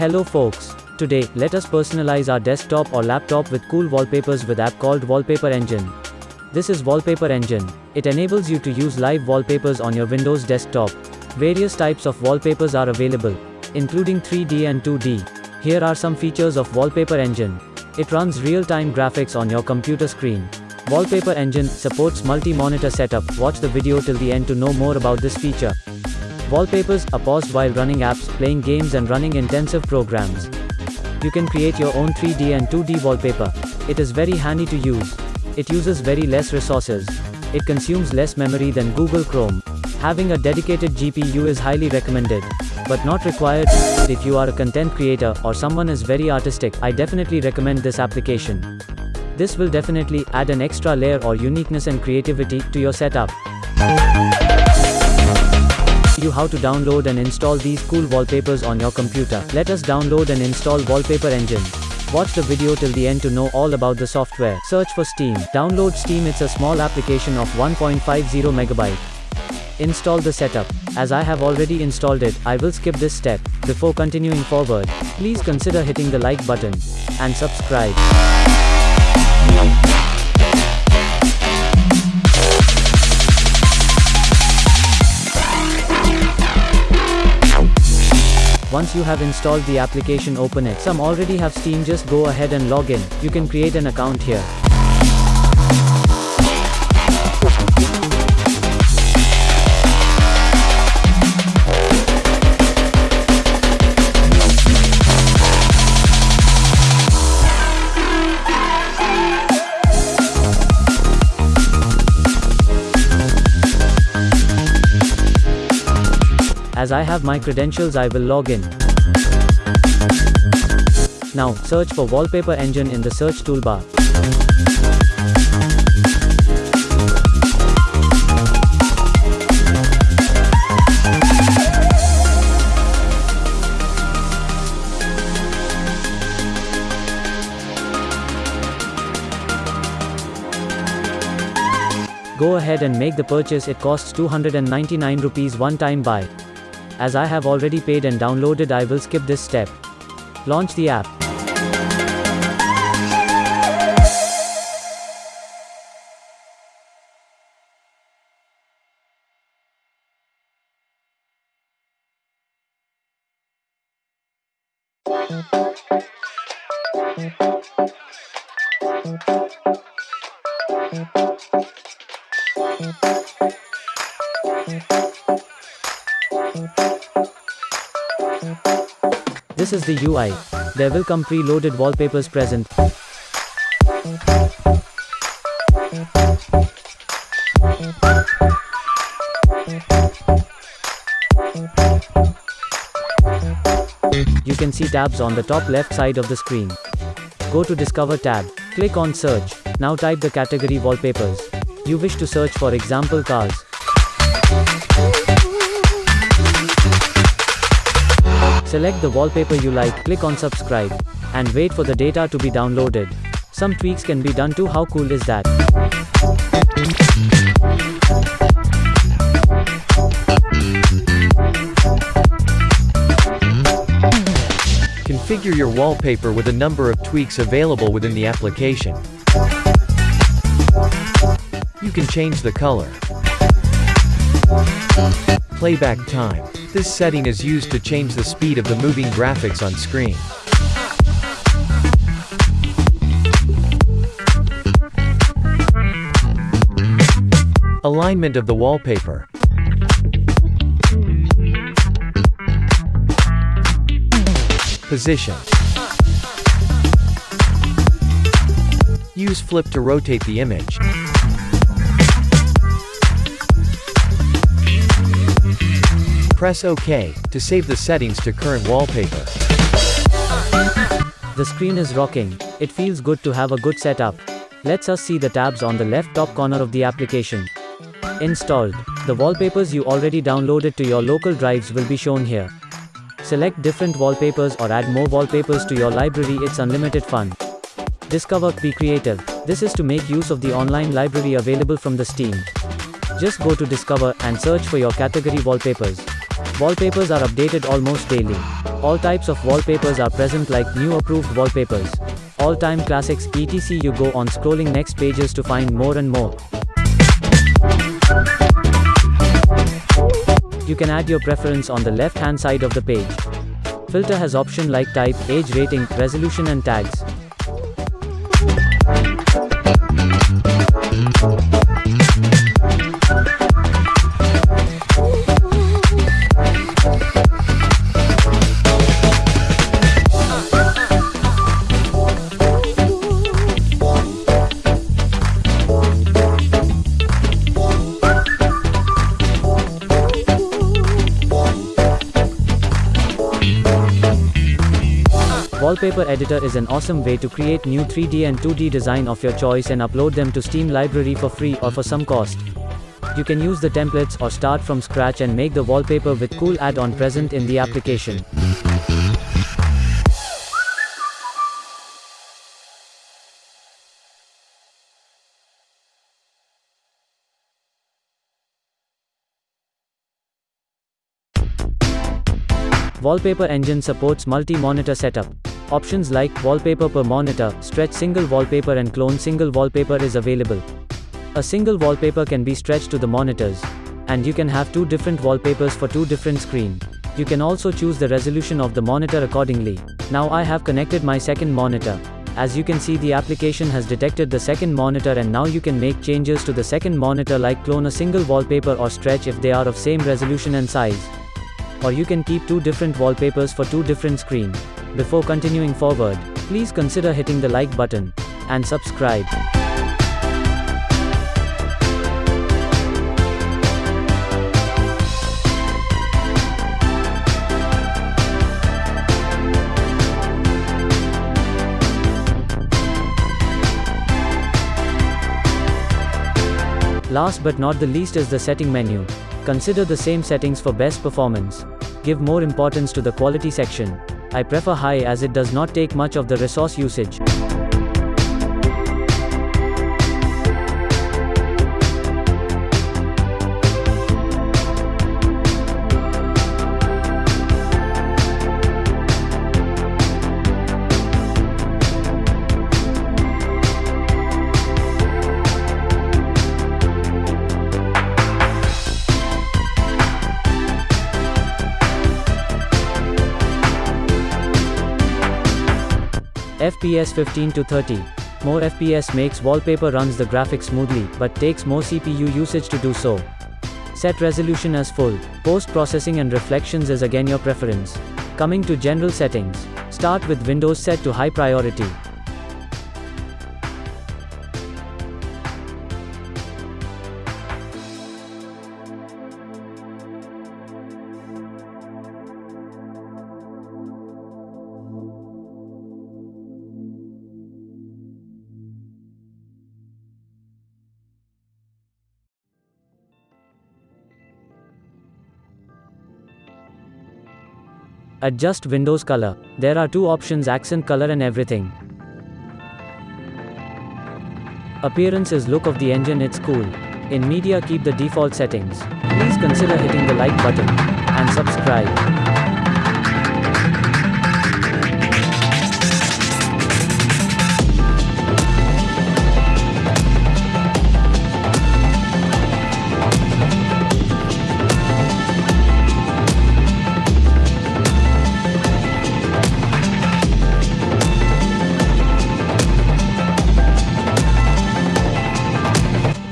Hello folks. Today, let us personalize our desktop or laptop with cool wallpapers with app called Wallpaper Engine. This is Wallpaper Engine. It enables you to use live wallpapers on your Windows desktop. Various types of wallpapers are available, including 3D and 2D. Here are some features of Wallpaper Engine. It runs real-time graphics on your computer screen. Wallpaper Engine supports multi-monitor setup. Watch the video till the end to know more about this feature. Wallpapers are paused while running apps, playing games and running intensive programs. You can create your own 3D and 2D wallpaper. It is very handy to use. It uses very less resources. It consumes less memory than Google Chrome. Having a dedicated GPU is highly recommended, but not required. If you are a content creator or someone is very artistic, I definitely recommend this application. This will definitely add an extra layer or uniqueness and creativity to your setup you how to download and install these cool wallpapers on your computer. Let us download and install Wallpaper Engine. Watch the video till the end to know all about the software. Search for Steam. Download Steam it's a small application of 1.50 megabyte. Install the setup. As I have already installed it, I will skip this step. Before continuing forward, please consider hitting the like button and subscribe. Once you have installed the application open it. Some already have Steam just go ahead and log in. You can create an account here. As I have my credentials I will log in. Now, search for Wallpaper Engine in the search toolbar. Go ahead and make the purchase it costs 299 rupees one time buy. As I have already paid and downloaded I will skip this step. Launch the app. This is the UI. There will come pre-loaded wallpapers present. You can see tabs on the top left side of the screen. Go to Discover tab. Click on Search. Now type the category Wallpapers. You wish to search for example cars. Select the wallpaper you like, click on subscribe, and wait for the data to be downloaded. Some tweaks can be done too how cool is that? Configure your wallpaper with a number of tweaks available within the application. You can change the color. Playback time. This setting is used to change the speed of the moving graphics on screen. Alignment of the wallpaper. Position. Use flip to rotate the image. Press OK to save the settings to current wallpaper. The screen is rocking. It feels good to have a good setup. Let's us see the tabs on the left top corner of the application. Installed. The wallpapers you already downloaded to your local drives will be shown here. Select different wallpapers or add more wallpapers to your library it's unlimited fun. Discover Be Creative. This is to make use of the online library available from the Steam. Just go to Discover and search for your category wallpapers. Wallpapers are updated almost daily. All types of wallpapers are present like new approved wallpapers. All-time classics, etc. You go on scrolling next pages to find more and more. You can add your preference on the left hand side of the page. Filter has option like type, age rating, resolution and tags. Wallpaper Editor is an awesome way to create new 3D and 2D design of your choice and upload them to Steam library for free or for some cost. You can use the templates or start from scratch and make the wallpaper with cool add-on present in the application. Wallpaper Engine supports multi-monitor setup. Options like wallpaper per monitor, stretch single wallpaper and clone single wallpaper is available. A single wallpaper can be stretched to the monitors. And you can have two different wallpapers for two different screen. You can also choose the resolution of the monitor accordingly. Now I have connected my second monitor. As you can see the application has detected the second monitor and now you can make changes to the second monitor like clone a single wallpaper or stretch if they are of same resolution and size. Or you can keep two different wallpapers for two different screen. Before continuing forward, please consider hitting the like button and subscribe. Last but not the least is the setting menu. Consider the same settings for best performance. Give more importance to the quality section. I prefer high as it does not take much of the resource usage. FPS 15 to 30. More FPS makes wallpaper runs the graphics smoothly, but takes more CPU usage to do so. Set resolution as full. Post-processing and reflections is again your preference. Coming to general settings. Start with Windows set to high priority. Adjust Windows color. There are two options accent color and everything. Appearance is look of the engine it's cool. In media keep the default settings. Please consider hitting the like button. And subscribe.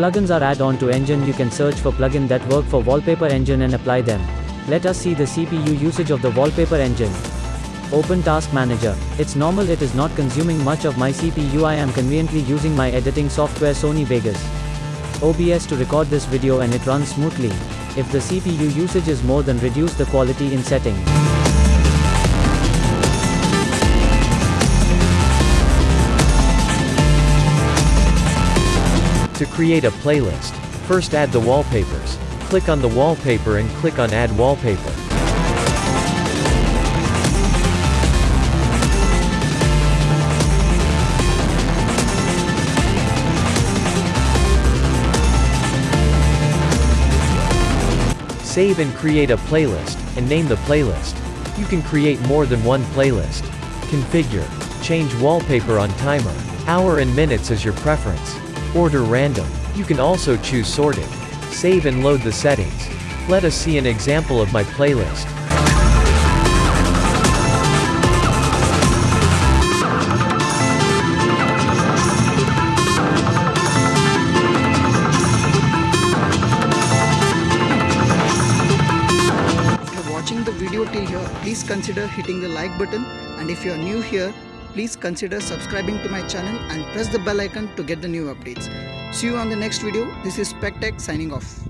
Plugins are add-on to engine you can search for plugin that work for wallpaper engine and apply them. Let us see the CPU usage of the wallpaper engine. Open Task Manager. It's normal it is not consuming much of my CPU I am conveniently using my editing software Sony Vegas. OBS to record this video and it runs smoothly. If the CPU usage is more than reduce the quality in setting. To create a playlist, first add the wallpapers. Click on the wallpaper and click on Add Wallpaper. Save and create a playlist, and name the playlist. You can create more than one playlist. Configure. Change wallpaper on timer. Hour and minutes as your preference. Order random. You can also choose sorted. Save and load the settings. Let us see an example of my playlist. If you're watching the video till here, please consider hitting the like button and if you're new here, please consider subscribing to my channel and press the bell icon to get the new updates. See you on the next video. This is SpecTech signing off.